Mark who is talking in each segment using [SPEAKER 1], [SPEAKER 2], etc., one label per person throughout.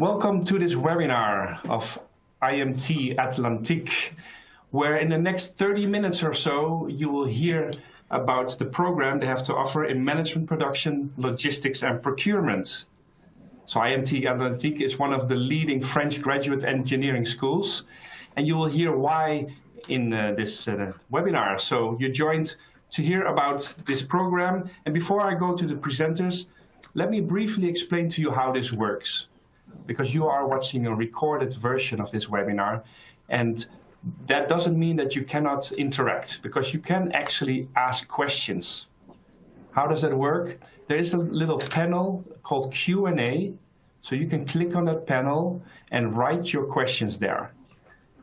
[SPEAKER 1] Welcome to this webinar of IMT Atlantique, where in the next 30 minutes or so, you will hear about the program they have to offer in management production, logistics and procurement. So IMT Atlantique is one of the leading French graduate engineering schools, and you will hear why in uh, this uh, webinar. So you joined to hear about this program. And before I go to the presenters, let me briefly explain to you how this works, because you are watching a recorded version of this webinar. And that doesn't mean that you cannot interact, because you can actually ask questions. How does that work? There is a little panel called Q&A, so you can click on that panel and write your questions there.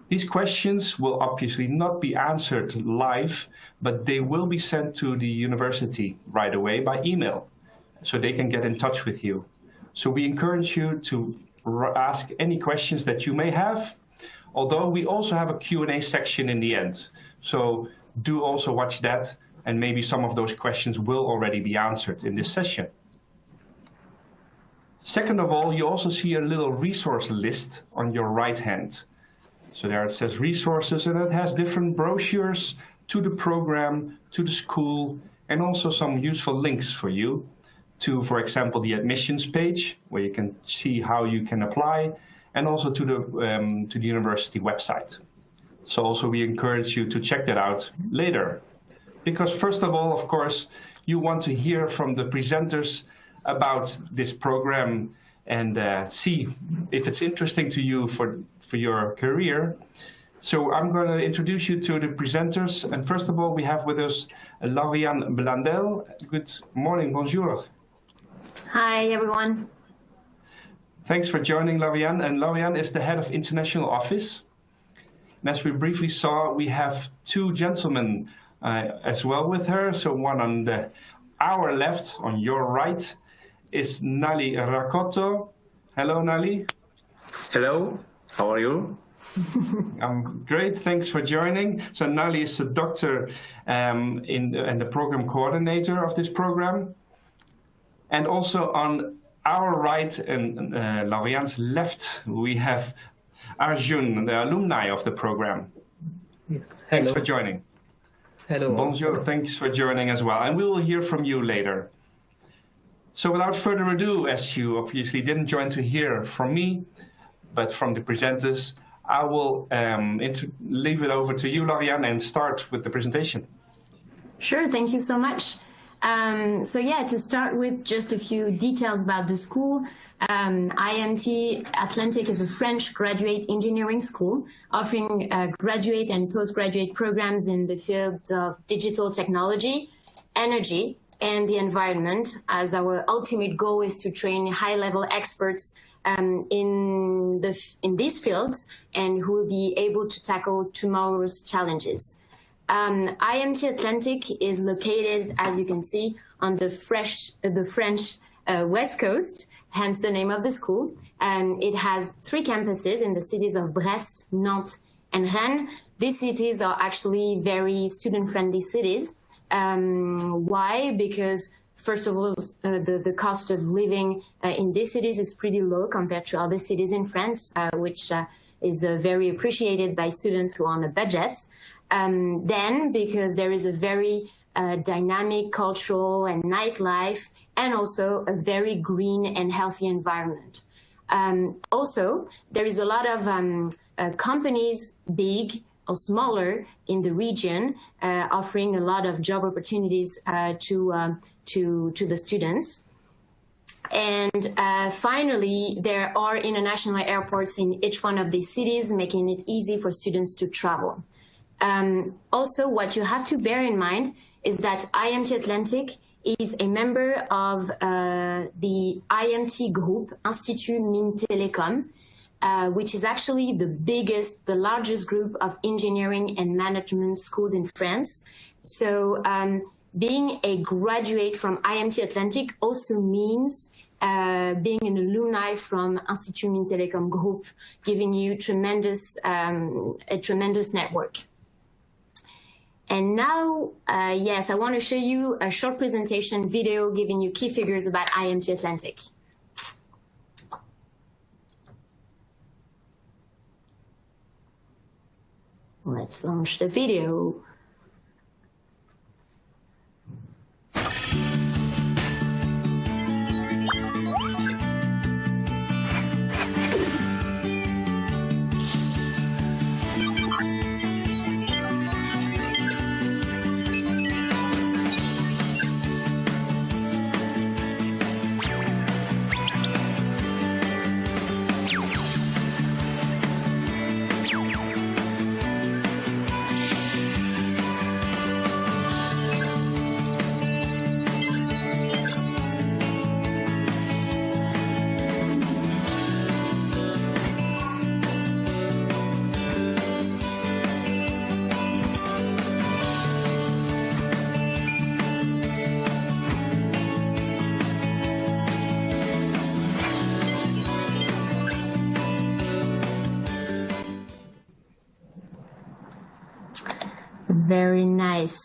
[SPEAKER 1] These questions will obviously not be answered live, but they will be sent to the university right away by email, so they can get in touch with you. So we encourage you to ask any questions that you may have, although we also have a Q&A section in the end. So do also watch that, and maybe some of those questions will already be answered in this session. Second of all, you also see a little resource list on your right hand. So there it says resources and it has different brochures to the program, to the school, and also some useful links for you to, for example, the admissions page where you can see how you can apply and also to the, um, to the university website. So also we encourage you to check that out later. Because first of all, of course, you want to hear from the presenters about this program and uh, see if it's interesting to you for, for your career. So I'm going to introduce you to the presenters. And first of all, we have with us Lauriane Blandel. Good morning, bonjour.
[SPEAKER 2] Hi, everyone.
[SPEAKER 1] Thanks for joining, Lauriane. And Lauriane is the head of international office. And as we briefly saw, we have two gentlemen uh, as well with her. So one on the our left, on your right, is Nali Rakoto. Hello, Nali.
[SPEAKER 3] Hello, how are you?
[SPEAKER 1] I'm great, thanks for joining. So Nali is a doctor um, in the, and the program coordinator of this program. And also on our right and uh, Lauriane's left, we have Arjun, the alumni of the program.
[SPEAKER 4] Yes.
[SPEAKER 1] Hello. Thanks for joining.
[SPEAKER 4] Hello.
[SPEAKER 1] Bonjour, thanks for joining as well. And we will hear from you later. So without further ado, as you obviously didn't join to hear from me, but from the presenters, I will um, leave it over to you, Lauriane, and start with the presentation.
[SPEAKER 2] Sure, thank you so much. Um, so yeah, to start with just a few details about the school. Um, IMT Atlantique is a French graduate engineering school offering uh, graduate and postgraduate programs in the fields of digital technology, energy, and the environment as our ultimate goal is to train high-level experts um, in, the, in these fields and who will be able to tackle tomorrow's challenges. Um, IMT Atlantique is located, as you can see, on the, fresh, uh, the French uh, West Coast, hence the name of the school. And it has three campuses in the cities of Brest, Nantes, and Rennes. These cities are actually very student-friendly cities. Um, why? Because first of all, uh, the, the cost of living uh, in these cities is pretty low compared to other cities in France, uh, which uh, is uh, very appreciated by students who are on a budget. Um, then, because there is a very uh, dynamic cultural and nightlife, and also a very green and healthy environment. Um, also, there is a lot of um, companies, big or smaller in the region, uh, offering a lot of job opportunities uh, to, um, to, to the students. And uh, finally, there are international airports in each one of these cities, making it easy for students to travel. Um, also, what you have to bear in mind is that IMT Atlantique is a member of uh, the IMT group, Institut Mines Telecom, uh, which is actually the biggest, the largest group of engineering and management schools in France. So um, being a graduate from IMT Atlantique also means uh, being an alumni from Institut Mines Telecom Group, giving you tremendous, um, a tremendous network. And now, uh, yes, I want to show you a short presentation video giving you key figures about IMT Atlantique. Let's launch the video.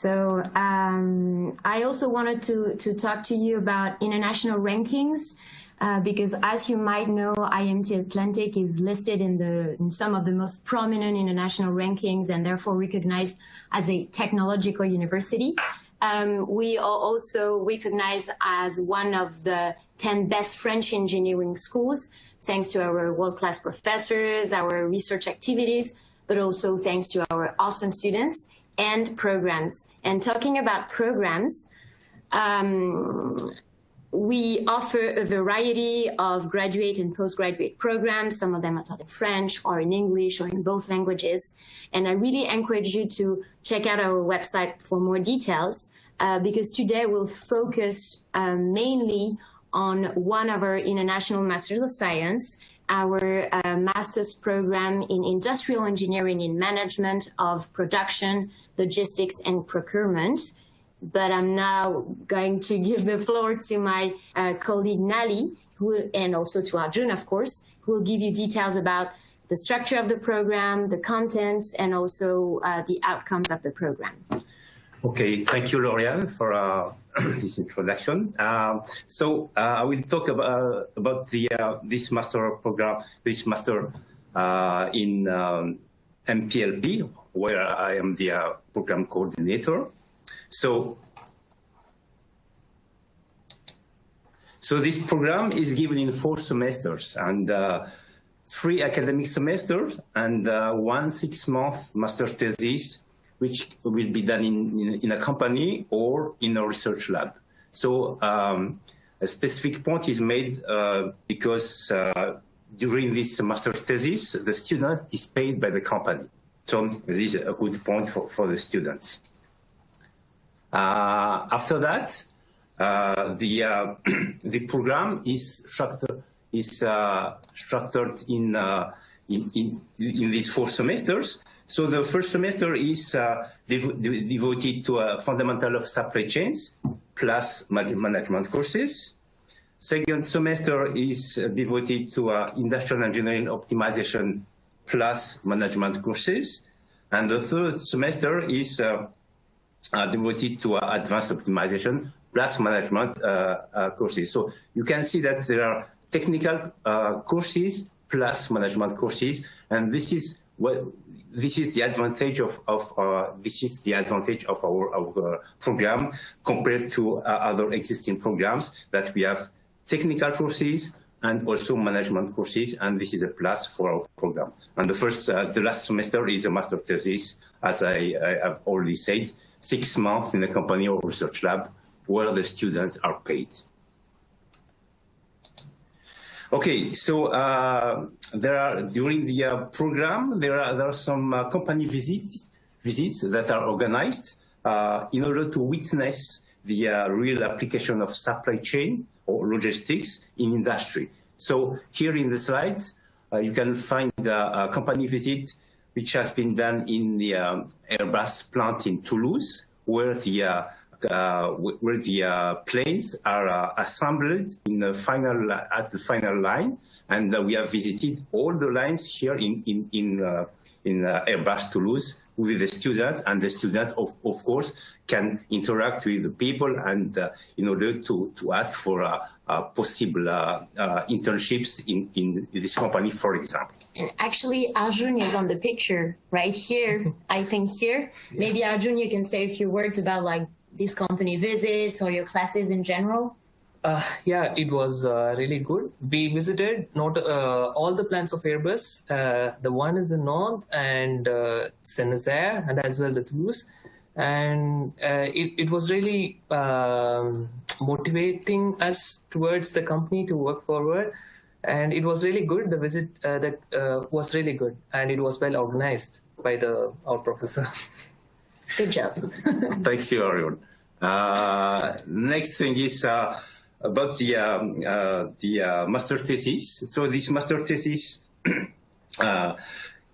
[SPEAKER 2] So um, I also wanted to, to talk to you about international rankings. Uh, because as you might know, IMT Atlantique is listed in, the, in some of the most prominent international rankings and therefore recognized as a technological university. Um, we are also recognized as one of the 10 best French engineering schools, thanks to our world-class professors, our research activities, but also thanks to our awesome students and programs. And talking about programs, um, we offer a variety of graduate and postgraduate programs. Some of them are taught in French or in English or in both languages. And I really encourage you to check out our website for more details uh, because today we'll focus uh, mainly on one of our international Masters of Science our uh, master's program in industrial engineering in management of production, logistics, and procurement. But I'm now going to give the floor to my uh, colleague Nali, who, and also to Arjun, of course, who will give you details about the structure of the program, the contents, and also uh, the outcomes of the program.
[SPEAKER 3] Okay, thank you, Lauriane, for uh, this introduction. Um, so uh, I will talk about, uh, about the uh, this master program, this master uh, in um, MPLP, where I am the uh, program coordinator. So, so this program is given in four semesters and three academic semesters and one six-month master thesis which will be done in, in, in a company or in a research lab. So um, a specific point is made uh, because uh, during this master thesis, the student is paid by the company. So this is a good point for, for the students. Uh, after that, uh, the uh, the program is structured is uh, structured in, in in in these four semesters. So the first semester is uh, dev de devoted to a fundamental of supply chains plus management courses. Second semester is uh, devoted to uh, industrial engineering optimization plus management courses. And the third semester is uh, uh, devoted to uh, advanced optimization plus management courses. So you can see that there are technical courses plus management courses, and this is what this is the advantage of, of uh, this is the advantage of our, our program compared to uh, other existing programs that we have technical courses and also management courses, and this is a plus for our program. And the first, uh, the last semester is a master thesis, as I, I have already said, six months in a company or research lab where the students are paid. Okay, so uh, there are during the uh, program there are there are some uh, company visits visits that are organized uh, in order to witness the uh, real application of supply chain or logistics in industry. So here in the slides uh, you can find a, company visit which has been done in the um, Airbus plant in Toulouse, where the where the uh, planes are uh, assembled in the final at the final line, and we have visited all the lines here in in in in Airbus Toulouse with the students, and the students, of, of course can interact with the people and uh, in order to, to ask for uh, uh, possible uh, uh, internships in, in this company, for example.
[SPEAKER 2] And actually, Arjun is on the picture right here. I think here. Maybe Arjun, you can say a few words about like these company visits or your classes in general.
[SPEAKER 4] Uh, yeah, it was uh, really good. We visited not uh, all the plants of Airbus. Uh, the one is in North and uh, and as well the Toulouse. And uh, it, it was really um, motivating us towards the company to work forward. And it was really good. The visit uh, that was really good, and it was well organized by the our professor.
[SPEAKER 2] Good job.
[SPEAKER 3] Thanks you, Ariel. Uh, next thing is uh, about the um, uh, the uh, master thesis. So this master thesis, uh,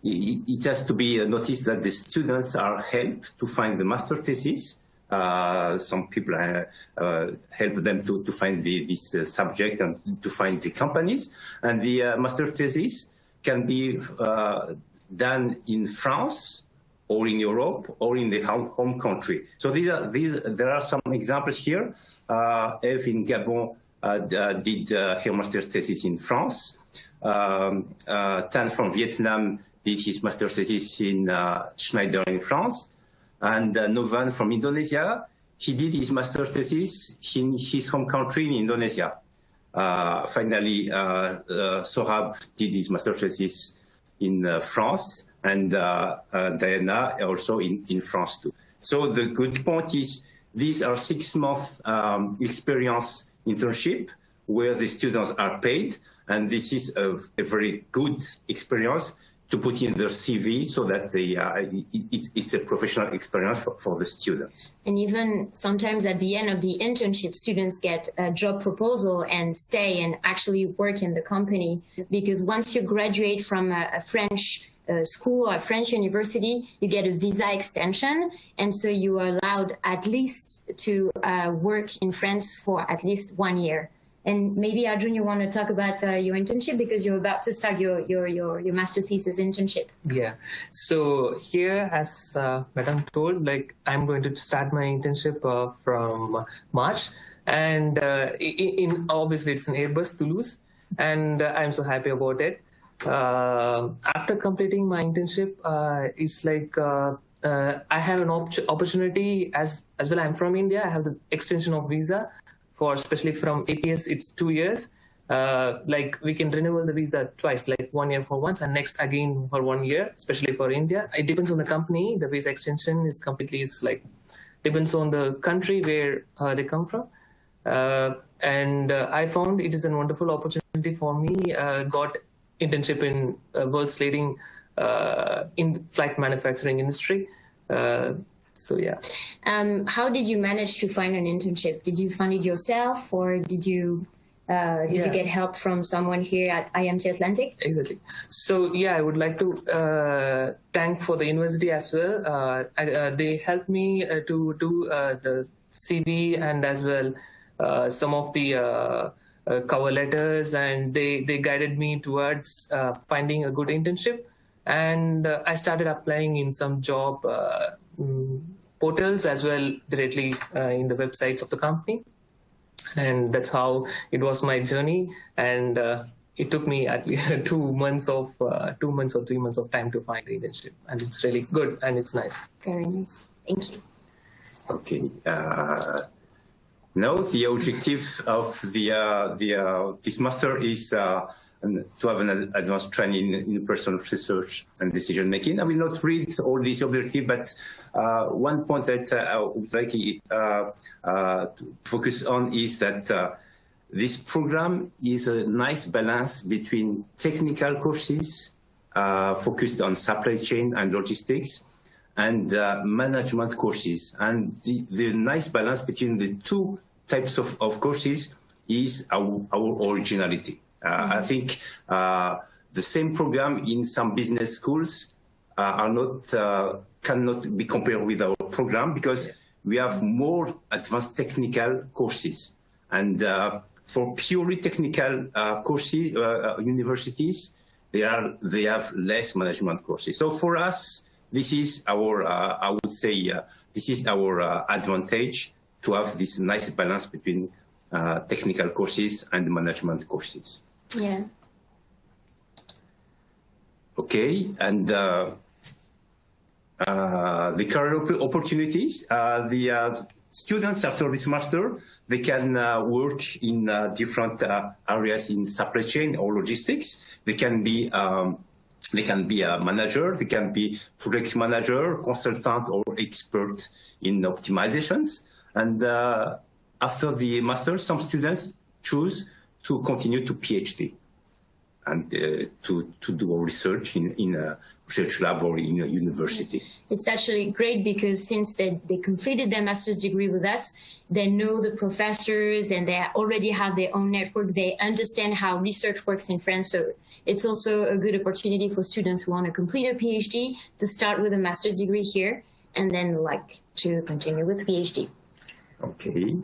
[SPEAKER 3] it, it has to be noticed that the students are helped to find the master thesis. Uh, some people help them to, to find the, this subject and to find the companies. And the master thesis can be done in France or in Europe or in the home, country. So these are, these, there are some examples here. Uh, Eve in Gabon uh, uh, did uh, her master's thesis in France. Um, uh, Tan from Vietnam did his master's thesis in uh, Schneider in France. And Novan from Indonesia, he did his master's thesis in his home country in Indonesia. Finally, Sorab did his master's thesis in France and uh, uh, Diana also in, in France too. So the good point is these are six month um, experience internship where the students are paid and this is a, a very good experience to put in their CV so that they, uh, it, it's, it's a professional experience for, for the students.
[SPEAKER 2] And even sometimes at the end of the internship, students get a job proposal and stay and actually work in the company. Because once you graduate from a, a French uh, school or French university, you get a visa extension. And so you are allowed at least to uh, work in France for at least one year. And maybe Arjun, you want to talk about uh, your internship because you're about to start your, your, your, your master thesis internship.
[SPEAKER 4] Yeah. So here, as uh, Madam told, like I'm going to start my internship uh, from March, and uh, in, in obviously it's in Airbus Toulouse, and uh, I'm so happy about it. Uh, after completing my internship, uh, it's like uh, I have an op- opportunity as as well. I'm from India. I have the extension of visa for especially from APS. It's two years uh, like we can renew the visa twice, like one year for once and next again for one year, especially for India. It depends on the company. The visa extension is completely is like depends on the country where uh, they come from. Uh, and I found it is a wonderful opportunity for me. Got internship in uh, world's leading uh, in flight manufacturing industry. Uh, so yeah.
[SPEAKER 2] Um, how did you manage to find an internship? Did you find it yourself or did you uh, did you get help from someone here at IMT Atlantique?
[SPEAKER 4] Exactly. So yeah, I would like to uh, thank for the university as well. Uh, I, uh, they helped me uh, to do uh, the CV and as well uh, some of the uh, cover letters, and they they guided me towards uh, finding a good internship. And uh, I started applying in some job uh, mm, portals as well directly uh, in the websites of the company and that's how it was my journey and uh, it took me at least two months of uh, two months or three months of time to find the internship and it's really good and it's nice
[SPEAKER 2] Very nice. Thank you.
[SPEAKER 3] Okay. Now the objective of the uh, the uh, this master is uh, to have an advanced training in personal research and decision making. I will not read all these objectives, but uh, one point that uh, I would like uh, to focus on is that. This program is a nice balance between technical courses focused on supply chain and logistics and uh, management courses. And the, the nice balance between the two types of, of courses is our, our originality. Uh, I think uh, the same program in some business schools uh, are not uh, cannot be compared with our program because we have more advanced technical courses. And uh, for purely technical uh, courses, universities, they are they have less management courses. So for us, this is our, uh, I would say, uh, this is our uh, advantage to have this nice balance between uh, technical courses and management courses.
[SPEAKER 2] Yeah.
[SPEAKER 3] Okay, and uh, uh, the career opportunities, uh, the uh, students after this master, they can uh, work in uh, different areas in supply chain or logistics. They can be um, they can be a manager, they can be project manager, consultant, or expert in optimizations. And after the master, some students choose to continue to PhD and uh, to, to do research in, in a research lab or in a university.
[SPEAKER 2] It's actually great because since they, they completed their master's degree with us, they know the professors and they already have their own network. They understand how research works in France. So it's also a good opportunity for students who want to complete a PhD to start with a master's degree here and then like to continue with PhD.
[SPEAKER 3] Okay.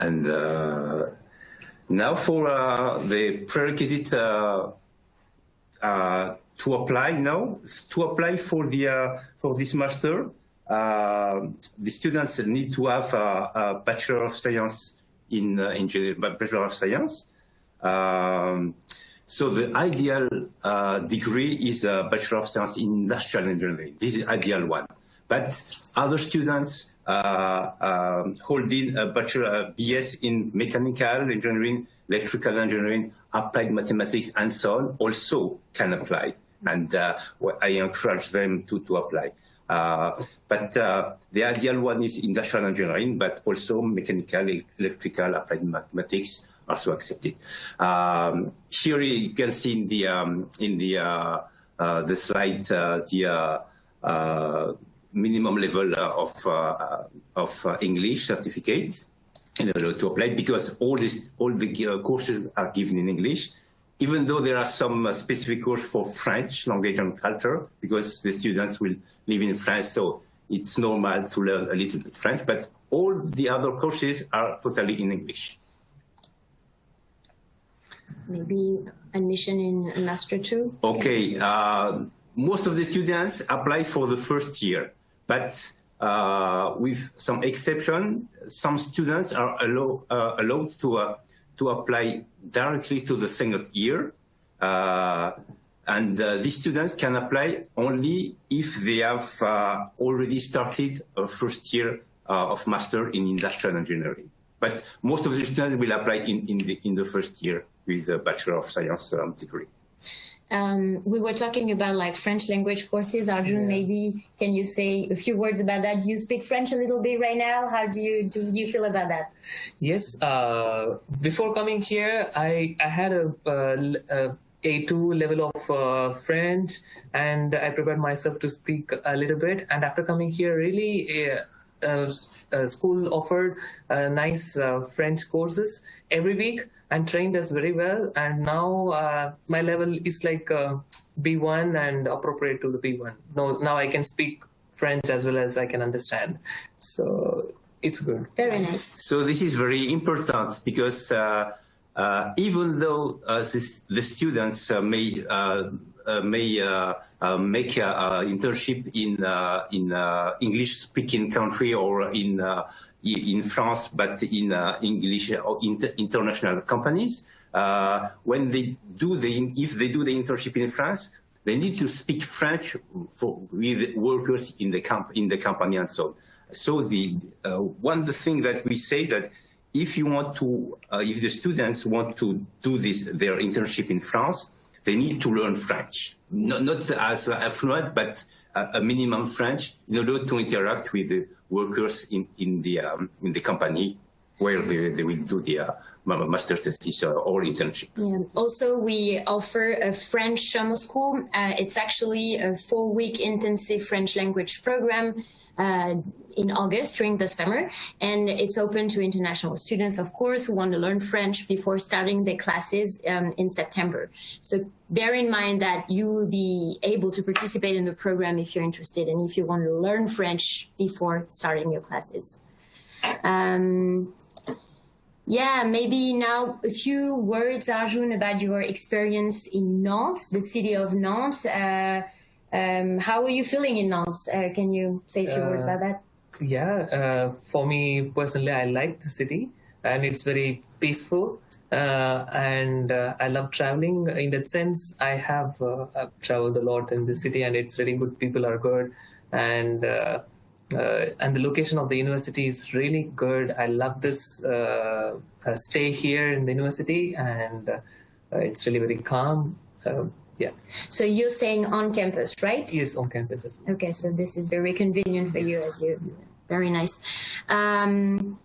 [SPEAKER 3] And uh, now for uh, the prerequisite uh, uh, to apply now, to apply for the uh, for this master, uh, the students need to have a, a Bachelor of Science in uh, engineering, Bachelor of Science. Um, so the ideal degree is a Bachelor of Science in Industrial Engineering. This is ideal one. But other students uh, um, holding a bachelor BS in mechanical engineering, electrical engineering, applied mathematics, and so on also can apply. And uh, I encourage them to, to apply. Uh, but uh, the ideal one is industrial engineering, but also mechanical, electrical, applied mathematics also accepted. Um, here you can see in the um, in the uh, uh, the slide the minimum level uh, of uh, uh, of English certificate in order to apply because all this all the courses are given in English even though there are some uh, specific courses for French language and culture, because the students will live in France, so it's normal to learn a little bit French, but all the other courses are totally in English.
[SPEAKER 2] Maybe admission in Master 2?
[SPEAKER 3] Okay, uh, most of the students apply for the first year. But uh, with some exception, some students are allow, uh, allowed to, uh, to apply directly to the second year. Uh, and uh, these students can apply only if they have uh, already started a first year of master in industrial engineering. But most of the students will apply in, in, the, in the first year with a Bachelor of Science um, degree.
[SPEAKER 2] Um, we were talking about like French language courses. Arjun, yeah. maybe can you say a few words about that? Do you speak French a little bit right now? How do you do you feel about that?
[SPEAKER 4] Yes. Uh, before coming here, I I had a, a a2 level of uh, French and I prepared myself to speak a little bit. And after coming here, really, uh, uh, uh, school offered uh, nice French courses every week and trained us very well. And now my level is like B1 and appropriate to the B1. Now, now I can speak French as well as I can understand. So it's good.
[SPEAKER 2] Very nice.
[SPEAKER 3] So this is very important because uh, uh, even though uh, this, the students may may uh, make an internship in uh, in uh, English-speaking country or in in France, but in English or inter international companies. when they do the if they do the internship in France, they need to speak French for, with workers in the camp in the company and so on. So the uh, one the thing that we say that if you want to, uh, if the students want to do this their internship in France, they need to learn French, not, not as a fluent, but a, a, minimum French in order to interact with the workers in, in, the, um, in the company where they, they will do the uh, master thesis or internship.
[SPEAKER 2] Yeah. Also, we offer a French summer school. Uh, it's actually a four-week intensive French language program uh, in August during the summer. And it's open to international students, of course, who want to learn French before starting their classes um, in September. So bear in mind that you will be able to participate in the program if you're interested and if you want to learn French before starting your classes. Um, yeah, maybe now a few words, Arjun, about your experience in Nantes, the city of Nantes. Uh, Um, how are you feeling in Nantes? Uh, can you say a few words
[SPEAKER 4] Uh,
[SPEAKER 2] about that?
[SPEAKER 4] Yeah, uh, for me personally, I like the city and it's very peaceful. Uh, and uh, I love traveling. In that sense, I have uh, traveled a lot in the city, and it's really good. People are good, and uh, uh, and the location of the university is really good. I love this uh, uh, stay here in the university, and uh, it's really very calm. Uh, yeah,
[SPEAKER 2] So you're staying on campus, right?
[SPEAKER 4] yes, on campus well.
[SPEAKER 2] Okay, so this is very convenient for you as you. Very nice. Um,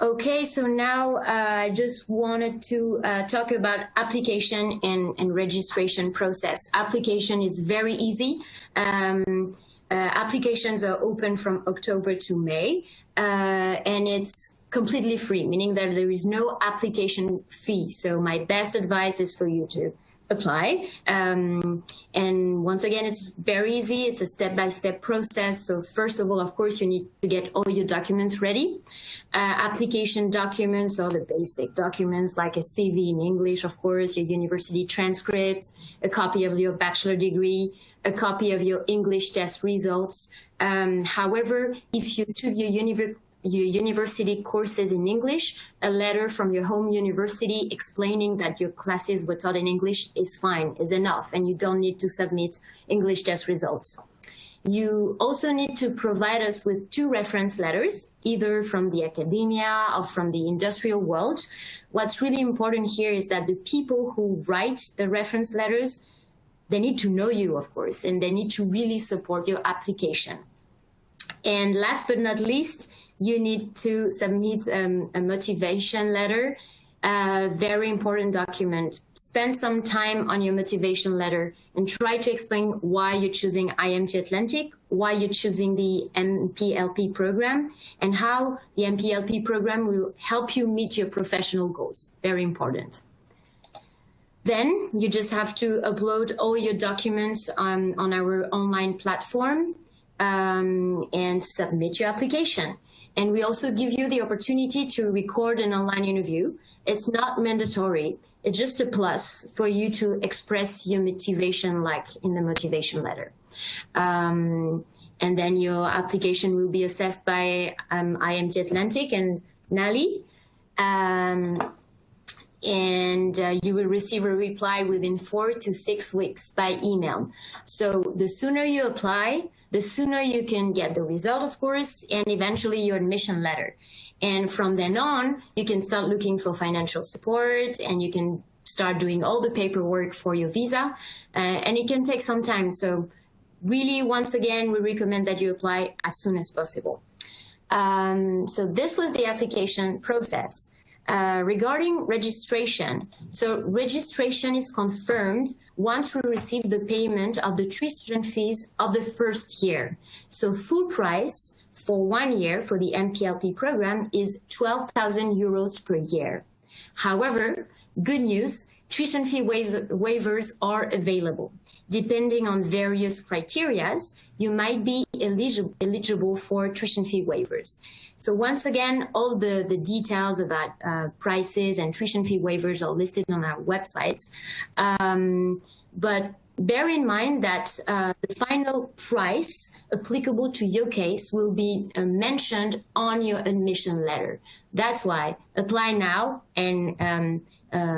[SPEAKER 2] okay, so now uh, I just wanted to uh, talk about application and, and registration process. Application is very easy. Um, uh, applications are open from October to May, uh, and it's completely free, meaning that there is no application fee. So my best advice is for you to apply. Um, and once again, it's very easy. It's a step-by-step process. So first of all, of course, you need to get all your documents ready. Uh, application documents are the basic documents like a CV in English, of course, your university transcripts, a copy of your bachelor degree, a copy of your English test results. Um, however, if you took your university your university courses in English, a letter from your home university explaining that your classes were taught in English is fine, is enough, and you don't need to submit English test results. You also need to provide us with two reference letters, either from the academia or from the industrial world. What's really important here is that the people who write the reference letters, they need to know you, of course, and they need to really support your application. And last but not least, you need to submit um, a motivation letter, a very important document. Spend some time on your motivation letter and try to explain why you're choosing IMT Atlantique, why you're choosing the MPLP program, and how the MPLP program will help you meet your professional goals. Very important. Then you just have to upload all your documents on, on our online platform um, and submit your application. And we also give you the opportunity to record an online interview. It's not mandatory. It's just a plus for you to express your motivation like in the motivation letter. Um, and then your application will be assessed by um, IMT Atlantique and NALI. Um, and uh, you will receive a reply within four to six weeks by email. So the sooner you apply, the sooner you can get the result, of course, and eventually your admission letter. And from then on, you can start looking for financial support and you can start doing all the paperwork for your visa. Uh, and it can take some time. So really, once again, we recommend that you apply as soon as possible. Um, so this was the application process. Uh, regarding registration, so registration is confirmed once we receive the payment of the tuition fees of the first year. So full price for one year for the MPLP program is 12,000 euros per year. However, good news, tuition fee waivers are available. Depending on various criterias, you might be eligible, eligible for tuition fee waivers. So once again, all the, the details about uh, prices and tuition fee waivers are listed on our website. Um, but bear in mind that uh, the final price applicable to your case will be uh, mentioned on your admission letter. That's why apply now and um, uh,